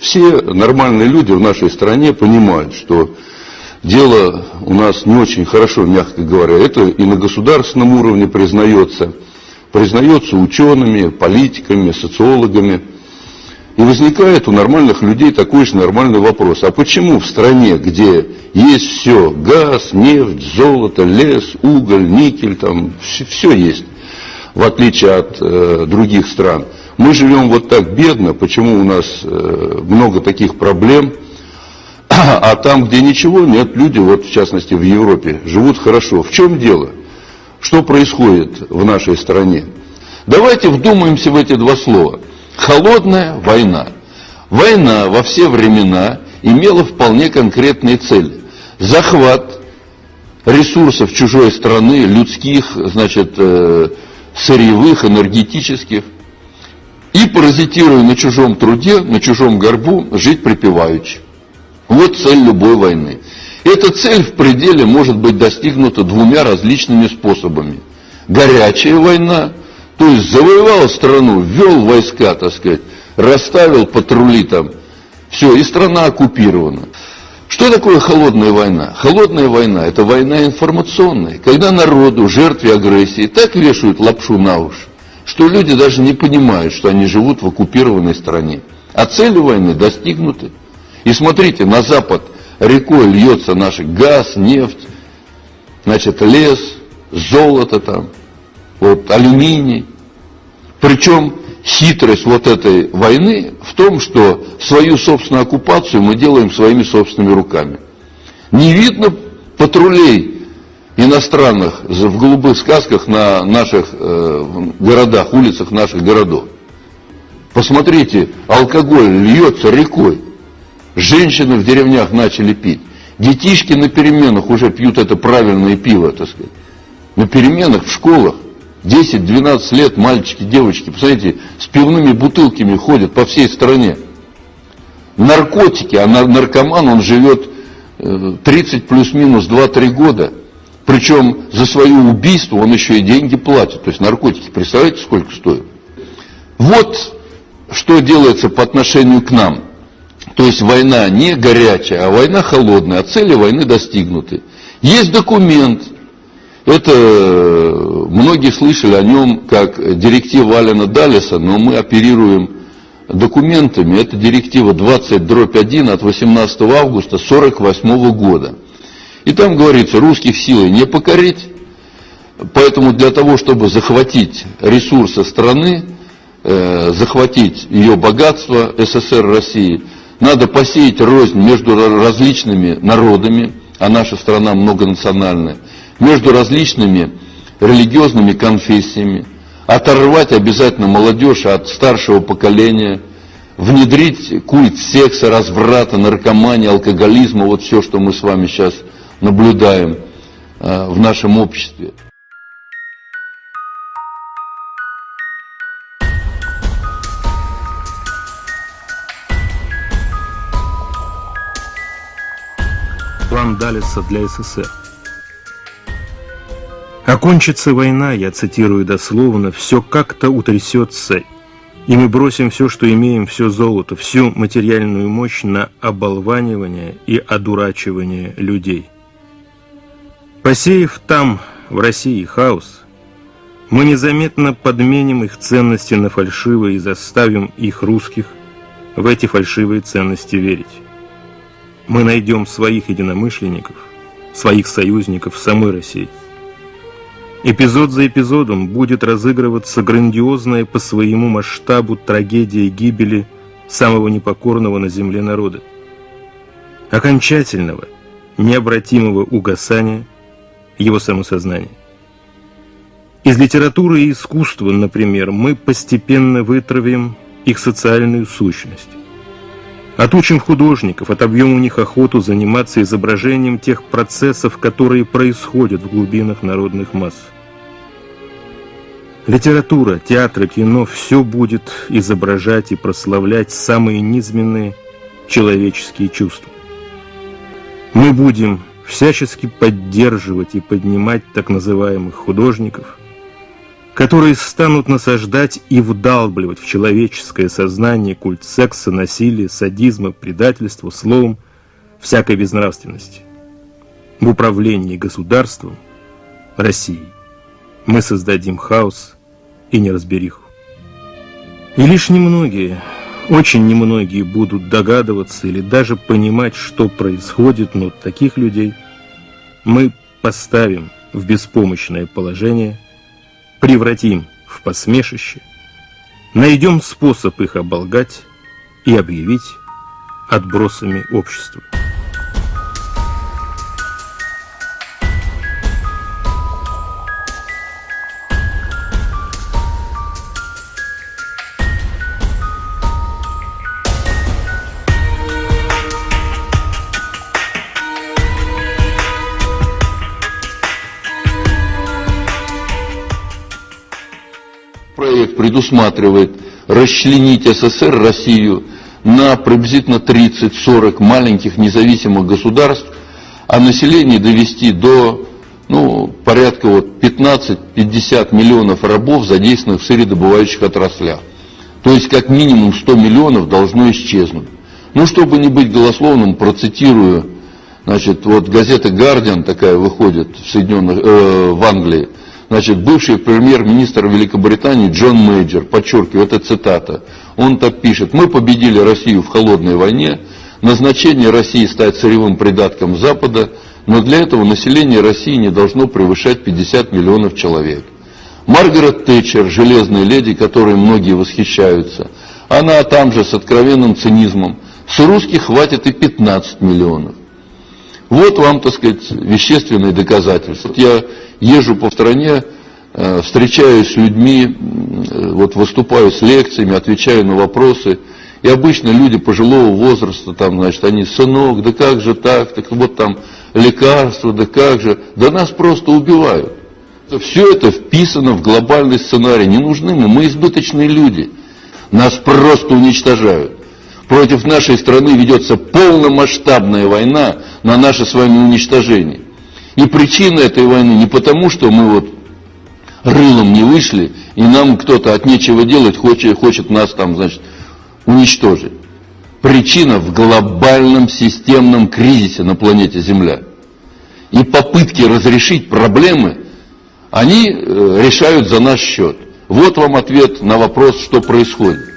все нормальные люди в нашей стране понимают, что дело у нас не очень хорошо, мягко говоря. Это и на государственном уровне признается, признается учеными, политиками, социологами. И возникает у нормальных людей такой же нормальный вопрос. А почему в стране, где есть все, газ, нефть, золото, лес, уголь, никель, там все, все есть, в отличие от э, других стран, мы живем вот так бедно, почему у нас э, много таких проблем, а там, где ничего нет, люди, вот в частности в Европе, живут хорошо. В чем дело? Что происходит в нашей стране? Давайте вдумаемся в эти два слова. Холодная война. Война во все времена имела вполне конкретные цели. Захват ресурсов чужой страны, людских, значит, э, сырьевых, энергетических, и паразитируя на чужом труде, на чужом горбу, жить припеваючи. Вот цель любой войны. Эта цель в пределе может быть достигнута двумя различными способами. Горячая война, то есть завоевал страну, ввел войска, так сказать, расставил патрули там, все, и страна оккупирована. Что такое холодная война? Холодная война – это война информационная, когда народу, жертве агрессии, так вешают лапшу на уши, что люди даже не понимают, что они живут в оккупированной стране. А цели войны достигнуты. И смотрите, на запад рекой льется наш газ, нефть, значит, лес, золото там, вот, алюминий. Причем хитрость вот этой войны в том, что свою собственную оккупацию мы делаем своими собственными руками. Не видно патрулей иностранных в голубых сказках на наших э, городах, улицах наших городов. Посмотрите, алкоголь льется рекой. Женщины в деревнях начали пить. Детишки на переменах уже пьют это правильное пиво, так сказать. На переменах в школах 10-12 лет мальчики, девочки, посмотрите, с пивными бутылками ходят по всей стране. Наркотики, а наркоман, он живет 30 э, плюс-минус 2-3 года. Причем за свое убийство он еще и деньги платит. То есть наркотики, представляете, сколько стоят? Вот что делается по отношению к нам. То есть война не горячая, а война холодная, а цели войны достигнуты. Есть документ, это многие слышали о нем как директива Алина Далиса, но мы оперируем документами. Это директива 20 дробь 1 от 18 августа 1948 года. И там говорится, русских силой не покорить, поэтому для того, чтобы захватить ресурсы страны, э, захватить ее богатство СССР России, надо посеять рознь между различными народами, а наша страна многонациональная, между различными религиозными конфессиями, оторвать обязательно молодежь от старшего поколения, внедрить культ секса, разврата, наркомании, алкоголизма, вот все, что мы с вами сейчас наблюдаем э, в нашем обществе. План Далиса для СССР. Окончится война, я цитирую дословно, все как-то утрясется, и мы бросим все, что имеем, все золото, всю материальную мощь на оболванивание и одурачивание людей. Посеяв там, в России, хаос, мы незаметно подменим их ценности на фальшивые и заставим их, русских, в эти фальшивые ценности верить. Мы найдем своих единомышленников, своих союзников в самой России. Эпизод за эпизодом будет разыгрываться грандиозная по своему масштабу трагедия гибели самого непокорного на земле народа. Окончательного, необратимого угасания его самосознания. Из литературы и искусства, например, мы постепенно вытравим их социальную сущность. Отучим художников, отобьем у них охоту заниматься изображением тех процессов, которые происходят в глубинах народных масс. Литература, театр, кино – все будет изображать и прославлять самые низменные человеческие чувства. Мы будем всячески поддерживать и поднимать так называемых художников, которые станут насаждать и вдалбливать в человеческое сознание культ секса, насилия, садизма, предательства, словом, всякой безнравственности. В управлении государством России мы создадим хаос и неразбериху. И лишь немногие, очень немногие будут догадываться или даже понимать, что происходит, но таких людей мы поставим в беспомощное положение, превратим в посмешище, найдем способ их оболгать и объявить отбросами общества. Проект предусматривает расчленить СССР, Россию, на приблизительно 30-40 маленьких независимых государств, а население довести до ну, порядка вот 15-50 миллионов рабов, задействованных в сырьедобывающих отраслях. То есть как минимум 100 миллионов должно исчезнуть. Ну, чтобы не быть голословным, процитирую, значит, вот газета «Гардиан» такая выходит в, Соединенных, э, в Англии, Значит, бывший премьер-министр Великобритании Джон Мейджор, подчеркиваю, это цитата, он так пишет, мы победили Россию в холодной войне, назначение России стать сырьевым придатком Запада, но для этого население России не должно превышать 50 миллионов человек. Маргарет Тэтчер, железная леди, которой многие восхищаются, она там же с откровенным цинизмом, с русских хватит и 15 миллионов. Вот вам, так сказать, вещественные доказательства. Я езжу по стране, э, встречаюсь с людьми, э, вот выступаю с лекциями, отвечаю на вопросы. И обычно люди пожилого возраста, там, значит, они, сынок, да как же так, так вот там лекарства, да как же, да нас просто убивают. Все это вписано в глобальный сценарий. Не нужны мы, мы избыточные люди. Нас просто уничтожают. Против нашей страны ведется полномасштабная война на наше с вами уничтожение. И причина этой войны не потому, что мы вот рылом не вышли, и нам кто-то от нечего делать хочет, хочет нас там, значит, уничтожить. Причина в глобальном системном кризисе на планете Земля. И попытки разрешить проблемы, они э, решают за наш счет. Вот вам ответ на вопрос, что происходит.